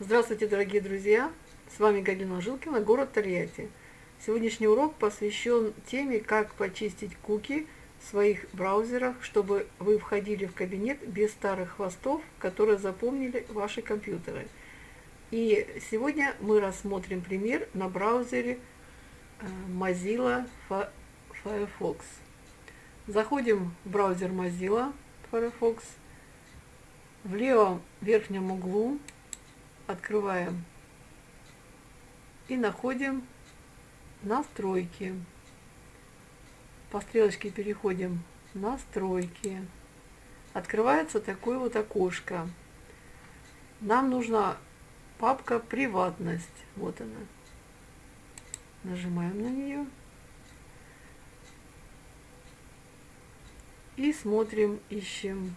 Здравствуйте, дорогие друзья! С вами Галина Жилкина, город Тольятти. Сегодняшний урок посвящен теме, как почистить куки в своих браузерах, чтобы вы входили в кабинет без старых хвостов, которые запомнили ваши компьютеры. И сегодня мы рассмотрим пример на браузере э, Mozilla Firefox. Заходим в браузер Mozilla Firefox. В левом верхнем углу открываем и находим настройки. По стрелочке переходим настройки. Открывается такое вот окошко. Нам нужна папка приватность. Вот она. Нажимаем на нее. И смотрим, ищем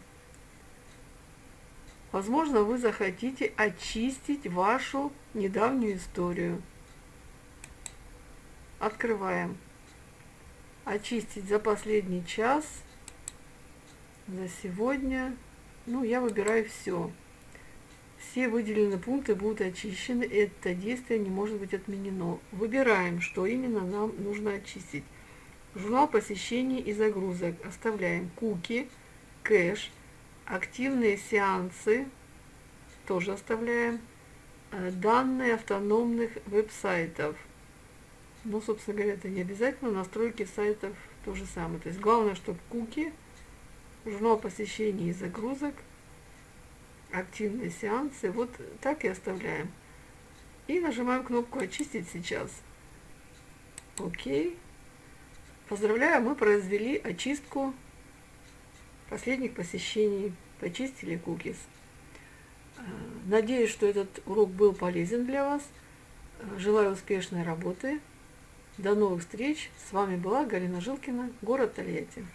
Возможно, вы захотите очистить вашу недавнюю историю. Открываем. Очистить за последний час, за сегодня. Ну, я выбираю все. Все выделенные пункты будут очищены. Это действие не может быть отменено. Выбираем, что именно нам нужно очистить. Журнал посещений и загрузок. Оставляем куки, кэш, Активные сеансы тоже оставляем. Э, данные автономных веб-сайтов. Ну, собственно говоря, это не обязательно. Настройки сайтов то же самое. То есть главное, чтобы куки, журнал посещений и загрузок, активные сеансы, вот так и оставляем. И нажимаем кнопку «Очистить сейчас». Окей. Поздравляю, мы произвели очистку последних посещений, почистили кукис. Э, надеюсь, что этот урок был полезен для вас. Э, желаю успешной работы. До новых встреч. С вами была Галина Жилкина, город Тольятти.